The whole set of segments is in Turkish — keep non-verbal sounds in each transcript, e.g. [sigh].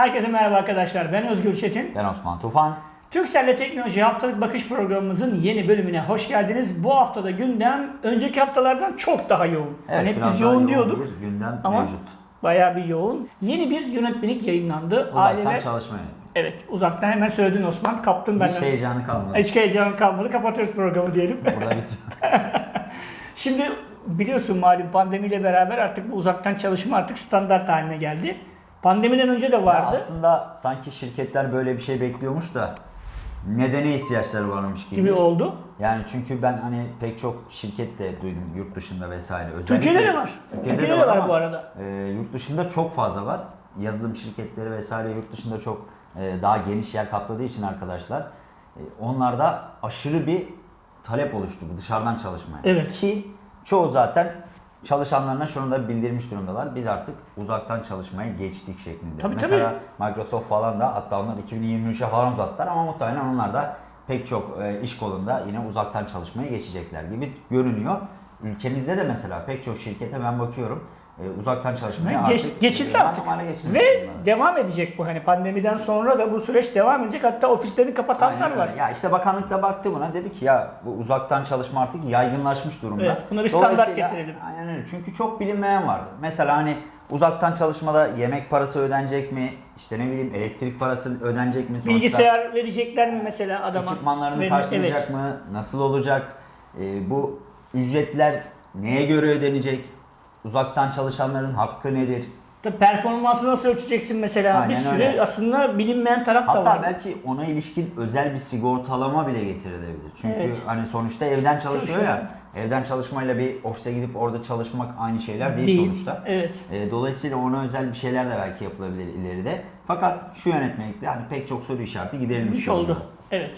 Herkese merhaba arkadaşlar. Ben Özgür Çetin. Ben Osman Tufan. Türkcell'le Teknoloji Haftalık Bakış programımızın yeni bölümüne hoş geldiniz. Bu haftada gündem önceki haftalardan çok daha yoğun. yani hep biz daha yoğun diyorduk bir gündem ama mevcut. bayağı bir yoğun. Yeni bir yönetmelik yayınlandı. Uzaktan Aileler çalışma. Evet, uzaktan hemen söyledin Osman. Kaptın Hiç benden. heyecanı kalmadı. Hiç heyecanım kalmadı. Kapatıyoruz programı diyelim. [laughs] Burada bitiyor. [laughs] Şimdi biliyorsun malum pandemiyle beraber artık bu uzaktan çalışma artık standart haline geldi. Pandemiden önce de Ya vardı. aslında sanki şirketler böyle bir şey bekliyormuş da nedene ihtiyaçları varmış gibi. gibi oldu. Yani çünkü ben hani pek çok şirket de duydum yurt dışında vesaire. Özellikle Türkiye'de de var. Türkiye'de de var ama, bu arada. e, yurt dışında çok fazla var. Yazılım şirketleri vesaire yurt dışında çok e, daha geniş yer kapladığı için arkadaşlar e, onlarda aşırı bir talep oluştu bu dışarıdan çalışmaya. Evet. Ki çoğu zaten çalışanlarına şunu da bildirmiş durumdalar. Biz artık uzaktan çalışmaya geçtik şeklinde. Tabii, Mesela Microsoft falan da hatta onlar 2023'e falan uzattılar ama muhtemelen onlar da pek çok e, iş kolunda yine uzaktan çalışmaya geçecekler gibi görünüyor. Ülkemizde de mesela pek çok şirkete ben bakıyorum uzaktan çalışmaya Geç, artık geçildi e, artık. geçilmiş Ve durumda. devam edecek bu hani pandemiden sonra da bu süreç devam edecek. Hatta ofislerini kapatanlar Aynen var. Ya işte bakanlık da baktı buna dedi ki ya bu uzaktan çalışma artık yaygınlaşmış durumda. Evet, buna bir standart getirelim. Aynen öyle. Çünkü çok bilinmeyen vardı. Mesela hani uzaktan çalışmada yemek parası ödenecek mi? İşte ne bileyim elektrik parası ödenecek mi? Sonuçta Bilgisayar verecekler mi mesela adama? ekipmanlarını Verir- karşılayacak evet. mı? Nasıl olacak? Ee, bu ücretler neye göre ödenecek? Uzaktan çalışanların hakkı nedir? Tabii performansı nasıl ölçeceksin mesela? bir Aynen sürü öyle. aslında bilinmeyen taraf da Hatta var. belki ona ilişkin özel bir sigortalama bile getirilebilir. Çünkü Evet. hani sonuçta evden çalışıyor ya. Evden çalışmayla bir ofise gidip orada çalışmak aynı şeyler değil, Değil. sonuçta. Evet. E, dolayısıyla ona özel bir şeyler de belki yapılabilir ileride. Fakat şu yönetmelikte hani pek çok soru işareti giderilmiş durumda. oldu. Evet.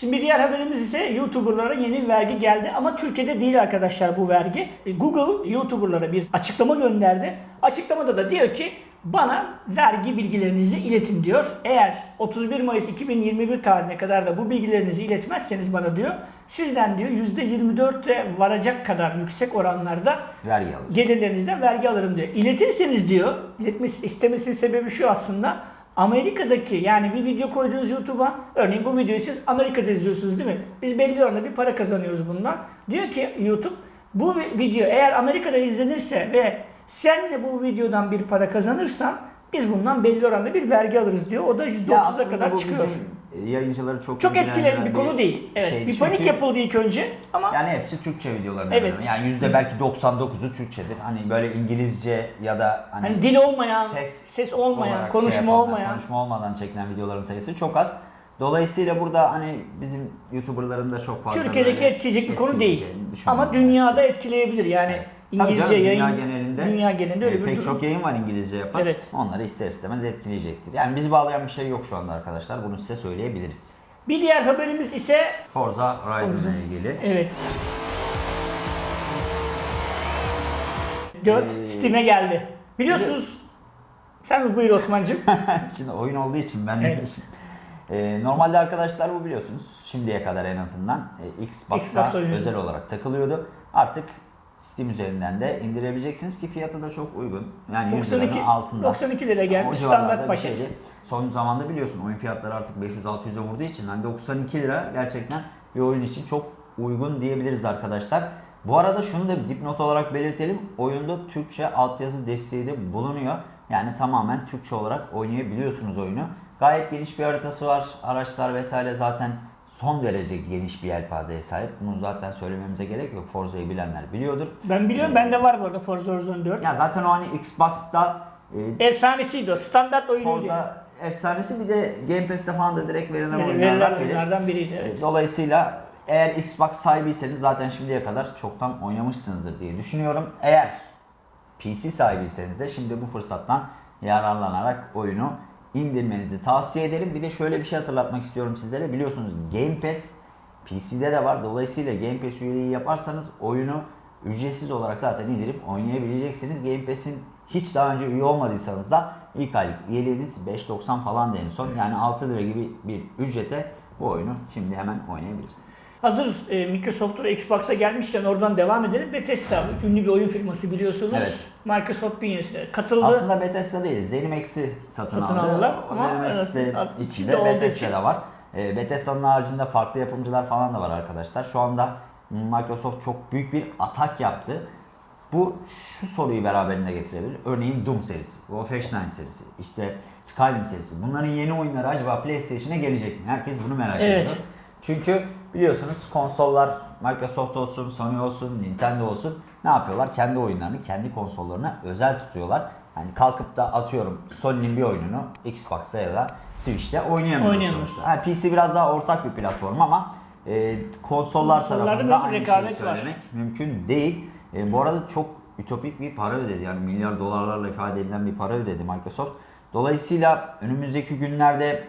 Şimdi bir diğer haberimiz ise YouTuber'lara yeni bir vergi geldi ama Türkiye'de değil arkadaşlar bu vergi. E, Google YouTuber'lara bir açıklama gönderdi. Açıklamada da diyor ki bana vergi bilgilerinizi iletin diyor. Eğer 31 Mayıs 2021 tarihine kadar da bu bilgilerinizi iletmezseniz bana diyor sizden diyor %24'e varacak kadar yüksek oranlarda Vergi gelirlerinizden vergi alırım diyor. İletirseniz diyor, iletmesi istemesinin sebebi şu aslında. Amerika'daki yani bir video koyduğunuz YouTube'a örneğin bu videoyu siz Amerika'da izliyorsunuz değil mi? Biz belli oranda bir para kazanıyoruz bundan. Diyor ki YouTube bu vi- video eğer Amerika'da izlenirse ve sen de bu videodan bir para kazanırsan biz bundan belli oranda bir vergi alırız diyor. O da Ya %30'a aslında kadar çıkıyor. bizim yayıncıları çok Çok etkileyen bir konu değil. Evet. şeydi. bir panik Çünkü yapıldı ilk önce ama Yani hepsi Türkçe videoların Evet. Yani yüzde belki 99'u Türkçedir. Hani böyle İngilizce ya da hani, hani dil olmayan, ses, olmayan, olarak konuşma şey yapanlar, olmayan konuşma olmadan çekilen videoların sayısı çok az. Dolayısıyla burada hani bizim YouTuber'ların da çok fazla Türkiye'deki etkileyecek bir konu değil. Ama dünyada etkileyebilir. Yani Evet. Tabii İngilizce canım, yayın dünya genelinde, dünya genelinde öyle e, bir pek durum. çok yayın var İngilizce yapan. Evet. Onları ister istemez etkileyecektir. Yani bizi bağlayan bir şey yok şu anda arkadaşlar. Bunu size söyleyebiliriz. Bir diğer haberimiz ise Forza Horizon ile ilgili. evet. 4 Ee, Steam'e geldi. Biliyorsunuz sen buyur Osman'cığım. [laughs] Şimdi oyun olduğu için ben de Evet. Ee, normalde arkadaşlar bu biliyorsunuz şimdiye kadar en azından e, Xbox'a Xbox özel olarak takılıyordu. Artık Steam üzerinden de indirebileceksiniz ki fiyatı da çok uygun. Yani 100 liranın 92, altında. 92 lira gelmiş O standart paket. şeydi. Son zamanda biliyorsun oyun fiyatları artık 500-600'e vurduğu için hani 92 lira gerçekten bir oyun için çok uygun diyebiliriz arkadaşlar. Bu arada şunu da dipnot olarak belirtelim. Oyunda Türkçe altyazı desteği de bulunuyor. Yani tamamen Türkçe olarak oynayabiliyorsunuz oyunu. Gayet geniş bir haritası var. Araçlar vesaire zaten son derece geniş bir yelpazeye sahip. Bunu zaten söylememize gerek yok. Forza'yı bilenler biliyordur. Ben biliyorum bende var bu arada Forza Horizon 4. Ya zaten o hani Xbox'ta e, Efsanesiydi o. Standart oyunuydu. Forza efsanesi bir de Game Pass'te falan da direkt verilen Verilen oyunlardan biri. oyunlardan biriydi. Evet. E, Dolayısıyla eğer Xbox sahibiyseniz zaten şimdiye kadar çoktan oynamışsınızdır diye düşünüyorum. Eğer PC sahibiyseniz de şimdi bu fırsattan yararlanarak oyunu indirmenizi tavsiye ederim. Bir de şöyle bir şey hatırlatmak istiyorum sizlere. Biliyorsunuz Game Pass PC'de de var. Dolayısıyla Game Pass üyeliği yaparsanız oyunu ücretsiz olarak zaten indirip oynayabileceksiniz. Game Pass'in hiç daha önce üye olmadıysanız da ilk aylık üyeliğiniz 5.90 falan da en son. Yani 6 lira gibi bir ücrete bu oyunu şimdi hemen oynayabilirsiniz. Hazır e, Microsoft'un Xbox'a gelmişken oradan devam edelim. Bethesda ünlü bir oyun firması biliyorsunuz. Evet. Microsoft bünyesinde katıldı. Aslında Bethesda değil, Zenimax'i satın, Satın aldı. aldılar O ama Zenimax de evet, içinde. Bethesda da var. E, Bethesda'nın haricinde farklı yapımcılar falan da var arkadaşlar. Şu anda Microsoft çok büyük bir atak yaptı. Bu şu soruyu beraberinde getirebilir. Örneğin Doom serisi, Wolfenstein serisi, işte Skyrim serisi. Bunların yeni oyunları acaba PlayStation'a gelecek mi? Herkes bunu merak Evet. ediyor. Çünkü biliyorsunuz konsollar Microsoft olsun, Sony olsun, Nintendo olsun ne yapıyorlar? Kendi oyunlarını kendi konsollarına özel tutuyorlar. Yani kalkıp da atıyorum Sony'nin bir oyununu Xbox'ta ya da Switch'te oynayamıyorsunuz. Oynayamıyorsun. Ha, PC biraz daha ortak bir platform ama e, konsollar tarafında aynı şeyi rekabet var. söylemek mümkün değil. E, bu arada çok ütopik bir para ödedi. Yani milyar dolarlarla ifade edilen bir para ödedi Microsoft. Dolayısıyla önümüzdeki günlerde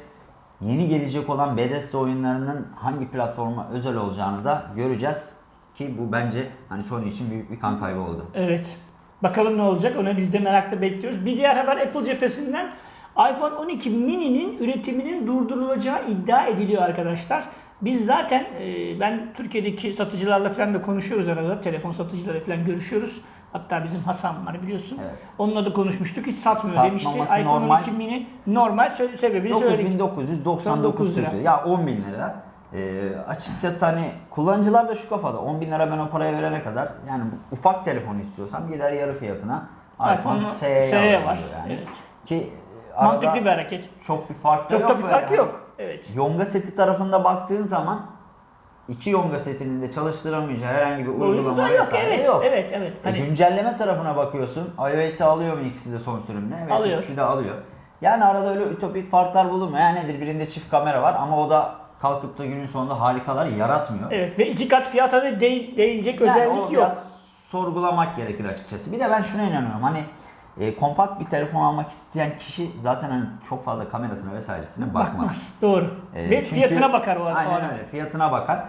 yeni gelecek olan Bethesda oyunlarının hangi platforma özel olacağını da göreceğiz. Ki bu bence hani Sony için büyük bir kan kaybı oldu. Evet. Bakalım ne olacak onu biz de merakla bekliyoruz. Bir diğer haber Apple cephesinden iPhone 12 mini'nin üretiminin durdurulacağı iddia ediliyor arkadaşlar. Biz zaten e, ben Türkiye'deki satıcılarla falan da konuşuyoruz arada. Telefon satıcılarıyla falan görüşüyoruz. Hatta bizim Hasan var biliyorsun. Evet. Onunla da konuşmuştuk. Hiç satmıyor Satmaması demişti. iPhone normal. 12 mini normal sebebini söyledik. 9999 lira. tutuyor. Ya 10 bin lira. Ee, açıkçası hani kullanıcılar da şu kafada 10 bin lira ben o paraya verene kadar yani ufak telefon istiyorsam gider yarı fiyatına iPhone SE var. diyor Yani. Evet. Ki e, Mantıklı bir hareket. çok bir fark da Çok yok. da bir farkı yani. yok. Evet. Yonga seti tarafında baktığın zaman iki Yonga setinin de çalıştıramayacağı herhangi bir uygulama Oyunumuzda yok. vesaire Evet. yok. Evet. Evet. E, Hani güncelleme tarafına bakıyorsun. iOS'i alıyor mu ikisi de son sürümle? Evet Alıyor. ikisi de alıyor. Yani arada öyle ütopik farklar bulunmuyor. Yani nedir? Birinde çift kamera var ama o da kalkıp da günün sonunda harikalar yaratmıyor. evet ve iki kat fiyata da değ- değinecek Yani özellik yok. biraz sorgulamak gerekir açıkçası. Bir de ben şuna inanıyorum. Hani e, kompakt bir telefon almak isteyen kişi zaten hani çok fazla kamerasına vesairesine bakmaz. Doğru. E, Ve çünkü- fiyatına bakar o, o Aynen adam. öyle. Fiyatına bakar.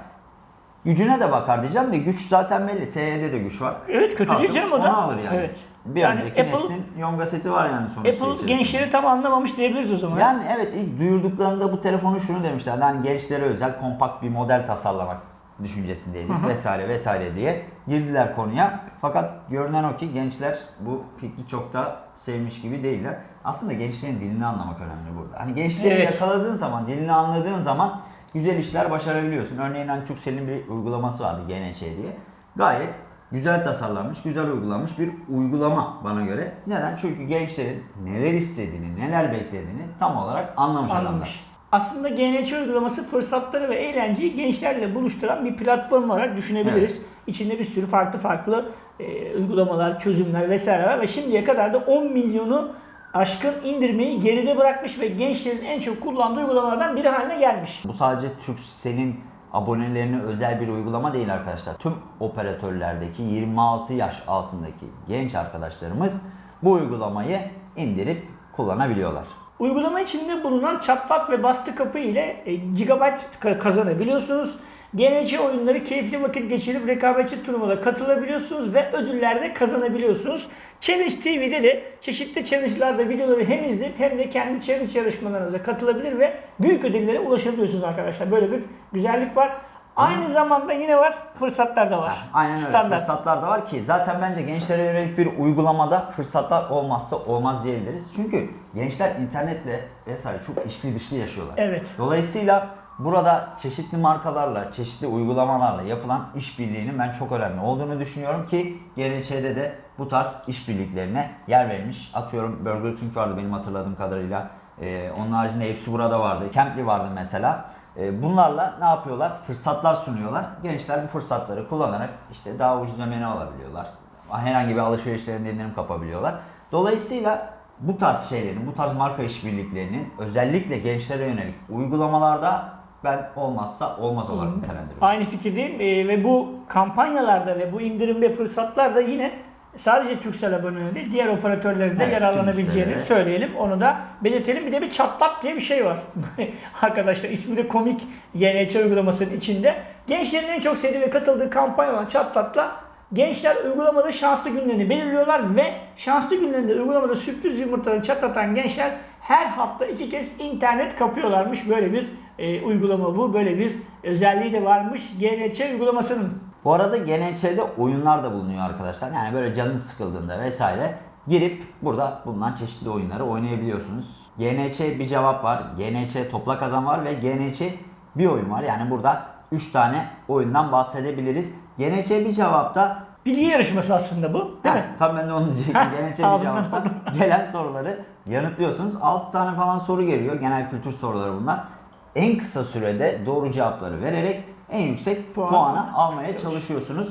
Gücüne de bakar diyeceğim de güç zaten belli. SE'de de güç var. Evet kötü değil canım o da. alır yani. Evet. Bir Yani önceki Apple- neslin Yonga seti var yani sonuçta Apple içerisinde. gençleri tam anlamamış diyebiliriz o zaman. Yani evet ilk duyurduklarında bu telefonu şunu demişler. Hani gençlere özel kompakt bir model tasarlamak düşüncesindeydik vesaire vesaire diye girdiler konuya. Fakat görünen o ki gençler bu fikri çok da sevmiş gibi değiller. Aslında gençlerin dilini anlamak önemli burada. Hani gençleri Evet. yakaladığın zaman, dilini anladığın zaman güzel işler başarabiliyorsun. Örneğin hani Turkcell'in bir uygulaması vardı GNC diye. Gayet güzel tasarlanmış, güzel uygulanmış bir uygulama bana göre. Neden? Çünkü gençlerin neler istediğini, neler beklediğini tam olarak anlamış, adamlar. Aslında GNC uygulaması fırsatları ve eğlenceyi gençlerle buluşturan bir platform olarak düşünebiliriz. İçinde bir sürü farklı farklı e, uygulamalar, çözümler vesaire var ve şimdiye kadar da 10 milyonu aşkın indirmeyi geride bırakmış ve gençlerin en çok kullandığı uygulamalardan biri haline gelmiş. Bu sadece Turkcell'in abonelerine özel bir uygulama değil arkadaşlar. Tüm operatörlerdeki 26 yaş altındaki genç arkadaşlarımız bu uygulamayı indirip kullanabiliyorlar. Uygulama içinde bulunan çatlak ve bastı kapı ile e, gigabyte ka- kazanabiliyorsunuz. GNC oyunları keyifli vakit geçirip rekabetçi turnuvada katılabiliyorsunuz ve ödüller de kazanabiliyorsunuz. Challenge TV'de de çeşitli challenge'larda videoları hem izleyip hem de kendi challenge yarışmalarınıza katılabilir ve büyük ödüllere ulaşabiliyorsunuz arkadaşlar. Böyle bir güzellik var. Aynı zamanda yine var fırsatlar da var. Aynen öyle. Standart. Fırsatlar da var ki zaten bence gençlere yönelik bir uygulamada fırsatlar olmazsa olmaz diyebiliriz. Çünkü gençler internetle vesaire çok içli dışlı yaşıyorlar. Evet. Dolayısıyla burada çeşitli markalarla, çeşitli uygulamalarla yapılan işbirliğinin ben çok önemli olduğunu düşünüyorum ki GNÇ'de de bu tarz işbirliklerine yer vermiş. Atıyorum Burger King vardı benim hatırladığım kadarıyla. Ee, onun haricinde hepsi burada vardı. Campli vardı mesela. Ee, bunlarla ne yapıyorlar? Fırsatlar sunuyorlar. Gençler bu fırsatları kullanarak işte daha ucuz ömeni alabiliyorlar. Herhangi bir alışverişlerinde indirim kapabiliyorlar. Dolayısıyla bu tarz şeylerin, bu tarz marka işbirliklerinin özellikle gençlere yönelik uygulamalarda ben olmazsa olmaz olarak nitelendiriyorum. Aynı fikirdeyim Ee, ve bu kampanyalarda ve bu indirim ve fırsatlarda yine sadece Turkcell aboneliği değil diğer operatörlerin de Evet, yararlanabileceğini müşterilere. söyleyelim. Onu da belirtelim. Bir de bir çatlak diye bir şey var. [laughs] Arkadaşlar ismi de komik GNC uygulamasının içinde. Gençlerin en çok sevdiği ve katıldığı kampanya olan çatlakla gençler uygulamada şanslı günlerini belirliyorlar ve şanslı günlerinde uygulamada sürpriz yumurtaları çatlatan gençler her hafta iki kez internet kapıyorlarmış. Böyle bir e, uygulama bu. Böyle bir özelliği de varmış GNC uygulamasının. Bu arada GNÇ'de oyunlar da bulunuyor arkadaşlar. Yani böyle canınız sıkıldığında vesaire girip burada bulunan çeşitli oyunları oynayabiliyorsunuz. GNÇ bir cevap var, GNÇ topla kazan var ve GNÇ bir oyun var. Yani burada 3 tane oyundan bahsedebiliriz. GNÇ bir cevapta Bilgi yarışması aslında bu değil Heh, mi? Tam ben de onu diyecektim. Ağzımdan cevapta [laughs] gelen soruları yanıtlıyorsunuz. 6 tane falan soru geliyor. Genel kültür soruları bunlar. En kısa sürede doğru cevapları vererek en yüksek Puan puanı almaya çalışıyorsunuz.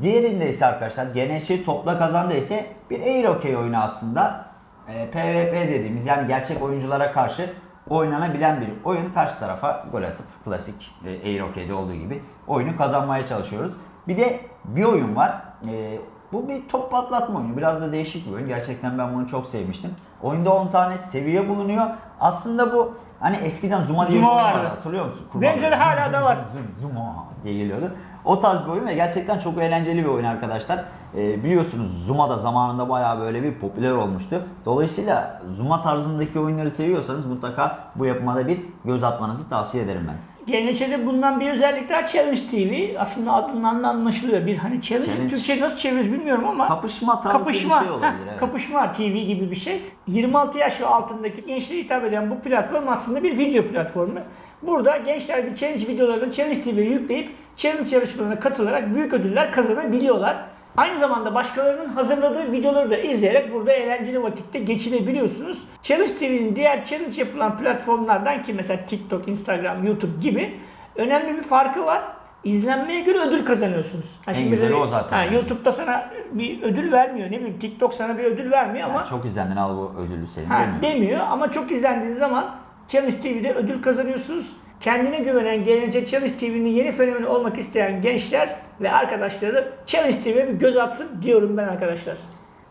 Diğerinde ise arkadaşlar GNÇ topla kazanda ise bir air hockey oyunu aslında. E, PvP dediğimiz yani gerçek oyunculara karşı oynanabilen bir oyun. Karşı tarafa gol atıp klasik e, air hockey'de olduğu gibi oyunu kazanmaya çalışıyoruz. Bir de bir oyun var. E, bu bir top patlatma oyunu. Biraz da değişik bir oyun. Gerçekten ben bunu çok sevmiştim. Oyunda 10 tane seviye bulunuyor. Aslında bu hani eskiden Zuma diye bir Zuma oyun vardı. Hatırlıyor musun? Benzeri Kurban hala Zım, da var. Zuma diye geliyordu. O tarz bir oyun ve gerçekten çok eğlenceli bir oyun arkadaşlar. Ee, biliyorsunuz Zuma da zamanında bayağı böyle bir popüler olmuştu. Dolayısıyla Zuma tarzındaki oyunları seviyorsanız mutlaka bu yapıma da bir göz atmanızı tavsiye ederim ben. GNÇ'de bulunan bir özellik daha Challenge TV. Aslında adından da anlaşılıyor. Bir hani challenge, Challenge. Türkçe nasıl çeviririz bilmiyorum ama Kapışma tarzı kapışma, bir şey olabilir. heh, evet. kapışma TV gibi bir şey. 26 yaş ve altındaki gençlere hitap eden bu platform aslında bir video platformu. Burada gençler bir challenge videolarını Challenge TV'ye yükleyip challenge yarışmalarına katılarak büyük ödüller kazanabiliyorlar. Aynı zamanda başkalarının hazırladığı videoları da izleyerek burada eğlenceli vakitte geçirebiliyorsunuz. Challenge TV'nin diğer challenge yapılan platformlardan ki mesela TikTok, Instagram, YouTube gibi önemli bir farkı var. İzlenmeye göre ödül kazanıyorsunuz. Ha, En şimdi güzeli o zaten ha. YouTube'da sana bir ödül vermiyor. Ne bileyim TikTok sana bir ödül vermiyor ama Yani çok izlendin al bu ödülü senin Ha, demiyor. demiyor ama çok izlendiği zaman Challenge TV'de ödül kazanıyorsunuz. Kendine güvenen, gelecek Challenge TV'nin yeni fenomeni olmak isteyen gençler ve arkadaşları Challenge TV'ye bir göz atsın diyorum ben arkadaşlar.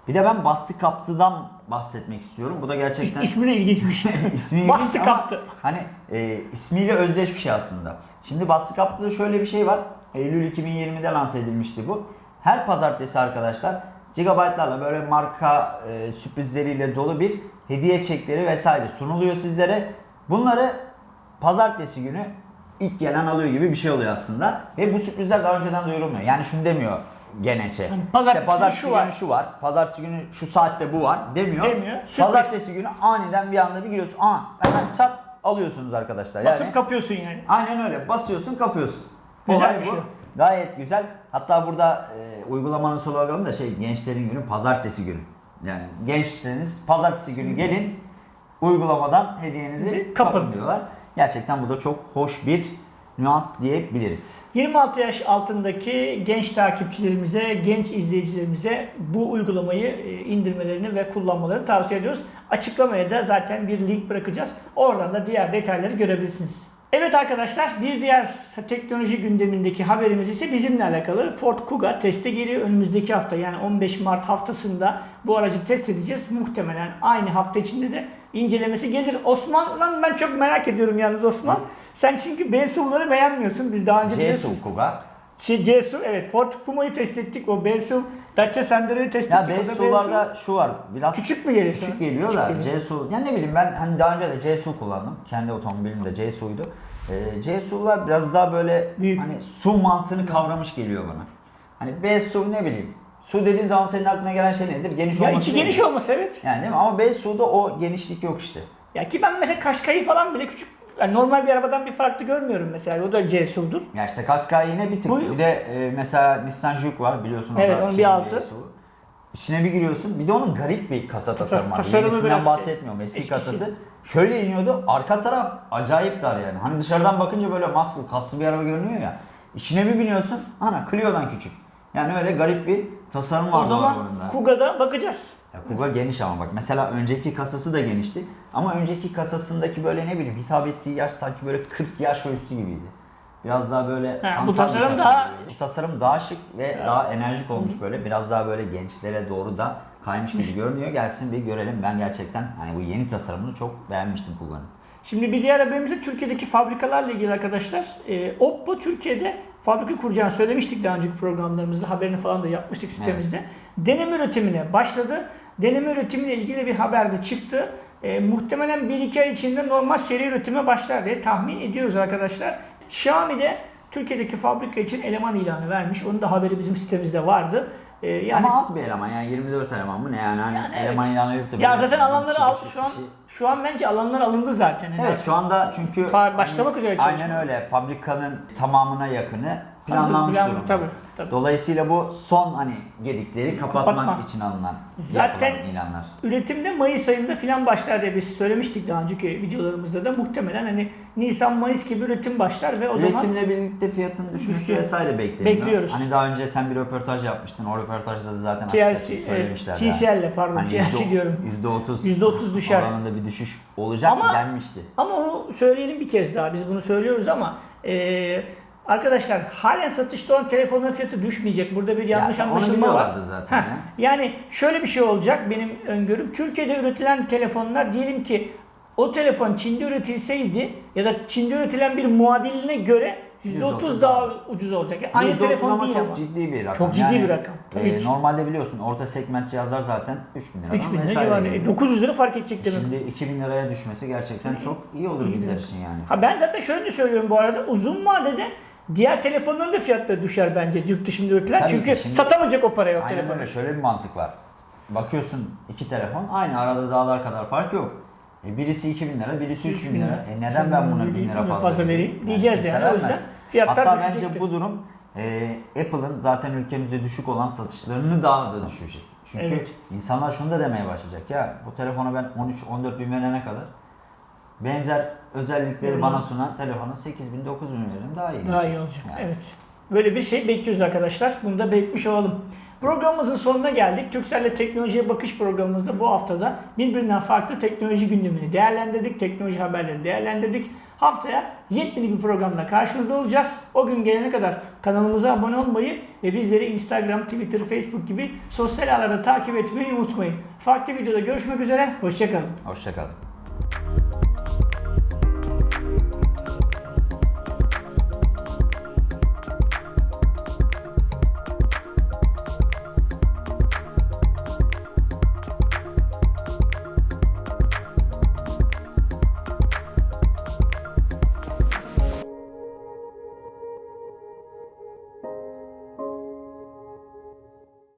Bir de ben Bastı Kaptı'dan bahsetmek istiyorum. Bu da gerçekten [laughs] İsmi de ilginçmiş. İsmi ilginç Bastı ama kaptı. Hani e, ismiyle özdeş bir şey aslında. Şimdi Bastı Kaptı'da şöyle bir şey var. Eylül 2020'de lanse edilmişti bu. Her pazartesi arkadaşlar gigabaytlarla böyle marka e, sürprizleriyle dolu bir hediye çekleri vesaire sunuluyor sizlere. Bunları pazartesi günü ilk gelen alıyor gibi bir şey oluyor aslında. Ve bu sürprizler daha önceden duyurulmuyor. Yani şunu demiyor Geneçe. Hani pazartesi günü şu günü var. şu var. Pazartesi günü şu saatte bu var demiyor. Demiyor. Sürpriz. Pazartesi günü aniden bir anda bir giriyorsun. Aa hemen çat alıyorsunuz arkadaşlar. Yani Basıp kapıyorsun yani. aynen öyle. Basıyorsun, kapıyorsun. Güzel Olay bir bu. şey. Gayet güzel. Hatta burada e, uygulamanın sloganı da şey gençlerin günü pazartesi günü. Yani gençseniz pazartesi günü gelin uygulamadan hediyenizi kapın. diyorlar. Gerçekten bu da çok hoş bir nüans diyebiliriz. 26 yaş altındaki genç takipçilerimize, genç izleyicilerimize bu uygulamayı e, indirmelerini ve kullanmalarını tavsiye ediyoruz. Açıklamaya da zaten bir link bırakacağız. Oradan da diğer detayları görebilirsiniz. Evet arkadaşlar bir diğer teknoloji gündemindeki haberimiz ise bizimle alakalı. Ford Kuga teste geliyor önümüzdeki hafta yani 15 Mart haftasında bu aracı test edeceğiz. Muhtemelen aynı hafta içinde de incelemesi gelir. Osman'dan ben çok merak ediyorum yalnız Osman. Sen çünkü BSU'ları beğenmiyorsun. Biz daha önce biliyorsun- CSU Kuga. Şey CSU evet Ford Puma'yı test ettik. O BSU Dacia Sandero'yu test Ya ettik. O da BSU'larda şu var. Biraz Küçük mü geliyor Küçük geliyor Küçük da geliyor. Ya ne bileyim ben hani daha önce de CSU kullandım. Kendi otomobilim de CSU'ydu. Ee, CSU'lar biraz daha böyle Büyük. hani su mantığını kavramış geliyor bana. Hani BSU ne bileyim. Su dediğin zaman senin aklına gelen şey nedir? Geniş Ya olması içi değil geniş mi? olması evet. Yani değil mi? Ama BSU'da o genişlik yok işte. Ya ki ben mesela Kaşkay'ı falan bile küçük yani normal bir arabadan bir farklı görmüyorum mesela. O da CSU'dur. Ya işte Qashqai yine bir tık. Bu- Bir de e, mesela Nissan Juke var biliyorsun. o Evet, da onun bir şeyin altı. İçine bir giriyorsun. Bir de onun garip bir kasa tasarımı var. tasarımı Yenisinden şey, bahsetmiyorum. Eski eskisi. kasası. Şöyle iniyordu. Arka taraf acayip dar yani. Hani dışarıdan bakınca böyle maskul, kaslı bir araba görünüyor ya. İçine bir biniyorsun. Ana Clio'dan küçük. Yani öyle garip bir tasarım var O bu zaman arabanın da. Kuga'da bakacağız. Ya Kuga geniş ama bak mesela önceki kasası da genişti. Ama önceki kasasındaki böyle ne bileyim hitap ettiği yaş sanki böyle 40 yaş ve üstü gibiydi. Biraz daha böyle Ha, bu tasarım daha- gibi. bu tasarım daha şık ve daha enerjik olmuş böyle. Biraz daha böyle gençlere doğru da kaymış gibi görünüyor. Gelsin bir görelim. Ben gerçekten hani bu yeni tasarımını çok beğenmiştim Kuga'nın. Şimdi bir diğer haberimiz de Türkiye'deki fabrikalarla ilgili arkadaşlar. Ee, Oppo Türkiye'de fabrika kuracağını söylemiştik daha önceki programlarımızda. Haberini falan da yapmıştık sitemizde. Deneme üretimine başladı. Deneme üretimiyle ilgili bir haber de çıktı. e, muhtemelen 1-2 ay içinde normal seri üretime başlar diye tahmin ediyoruz arkadaşlar. Xiaomi de Türkiye'deki fabrika için eleman ilanı vermiş. Onun da haberi bizim sitemizde vardı. E, yani Ama az bir eleman yani 24 eleman mı ne yani hani Yani eleman evet. ilanı yok da ya zaten alanları bir şu an. Şu an bence alanlar alındı zaten. Yani Evet şu anda çünkü başlamak üzere aynen çalışma. öyle fabrikanın tamamına yakını planlanmış plan- durumda. tabii, tabii. Dolayısıyla bu son hani gedikleri kapatmak Kapatma. için alınan Zaten- ilanlar. Üretimde Mayıs ayında filan başlar diye biz söylemiştik daha önceki videolarımızda da muhtemelen hani Nisan Mayıs gibi üretim başlar ve o zaman Üretimle birlikte fiyatın düşmesi Düşüyor. vesaire bekleniyor. Bekliyoruz. Hani daha önce sen bir röportaj yapmıştın. O röportajda da zaten TLC, açık açık evet, söylemişlerdi. TCL 'le pardon, Hani TLC diyorum. %30 %30 düşer. oranında bir düşüş olacak Ama- denmişti. Ama onu söyleyelim bir kez daha. Biz bunu söylüyoruz ama eee, arkadaşlar halen satışta olan telefonların fiyatı düşmeyecek. Burada bir yanlış Ya, anlaşılma var. zaten ya. Yani şöyle bir şey olacak benim öngörüm. Türkiye'de üretilen telefonlar diyelim ki o telefon Çin'de üretilseydi ya da Çin'de üretilen bir muadiline göre %30 %30 daha ucuz olacak. Yani aynı %30 telefon ama değil çok ama. ciddi bir rakam. Çok ciddi bir rakam, tabii e, ki. normalde biliyorsun orta segment cihazlar zaten 3000 lira. 3000 lira civarı. E, 900 lira fark edecek demek. Şimdi 2000 liraya düşmesi gerçekten çok iyi olur bizler için yani. Ha ben zaten şöyle de söylüyorum bu arada uzun vadede diğer telefonların da fiyatları düşer bence yurt dışında üretilen. Tabii Çünkü şimdi- satamayacak o paraya o Aynen telefonu. öyle şöyle bir mantık var. Bakıyorsun iki telefon aynı arada dağlar kadar fark yok. E birisi 2000 lira, birisi 3000 lira. E neden ben buna 1000 lira fazla, vereyim diyeceğiz kimse yani. O yüzden fiyatlar Hatta düşecektir. bence bu durum e, Apple'ın zaten ülkemizde düşük olan satışlarını daha da düşürecek. Çünkü Evet. insanlar şunu da demeye başlayacak. Ya bu telefona ben 13-14 bin verene kadar benzer özellikleri Hmm. bana sunan telefona 8 bin 9 bin veririm daha iyi. Daha iyi olacak. Yani. Evet. Böyle bir şey bekliyoruz arkadaşlar. Bunu da belirtmiş olalım. Programımızın sonuna geldik. Türkcell'le teknolojiye bakış programımızda bu haftada birbirinden farklı teknoloji gündemini değerlendirdik. Teknoloji haberlerini değerlendirdik. Haftaya yepyeni bir programla karşınızda olacağız. O gün gelene kadar kanalımıza abone olmayı ve bizleri Instagram, Twitter, Facebook gibi sosyal ağlarda takip etmeyi unutmayın. Farklı videoda görüşmek üzere. Hoşçakalın. Hoşçakalın.